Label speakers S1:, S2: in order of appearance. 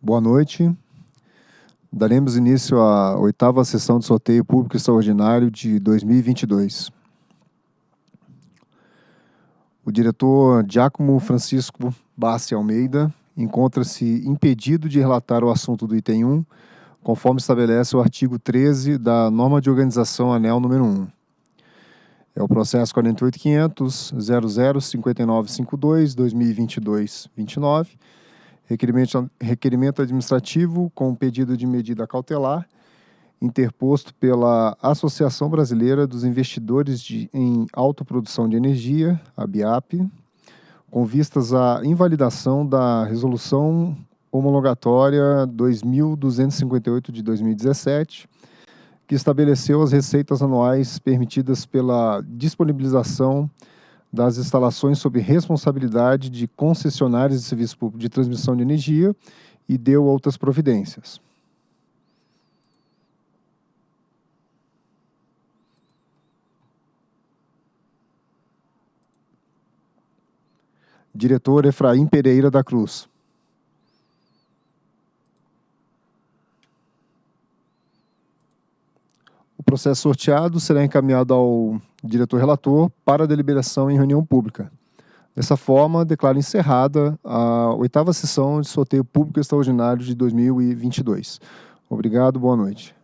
S1: Boa noite. Daremos início à oitava sessão de sorteio público extraordinário de 2022. O diretor Giacomo Francisco Bassi Almeida encontra-se impedido de relatar o assunto do item 1, conforme estabelece o artigo 13 da norma de organização anel número 1. É o processo 48.500.005952-2022-29, requerimento, requerimento administrativo com pedido de medida cautelar, interposto pela Associação Brasileira dos Investidores de, em Autoprodução de Energia, a BIAP, com vistas à invalidação da Resolução Homologatória 2258 de 2017, que estabeleceu as receitas anuais permitidas pela disponibilização das instalações sob responsabilidade de concessionários de serviço público de transmissão de energia e deu outras providências. Diretor Efraim Pereira da Cruz. Processo sorteado será encaminhado ao diretor relator para deliberação em reunião pública. Dessa forma, declaro encerrada a oitava sessão de sorteio público extraordinário de 2022. Obrigado, boa noite.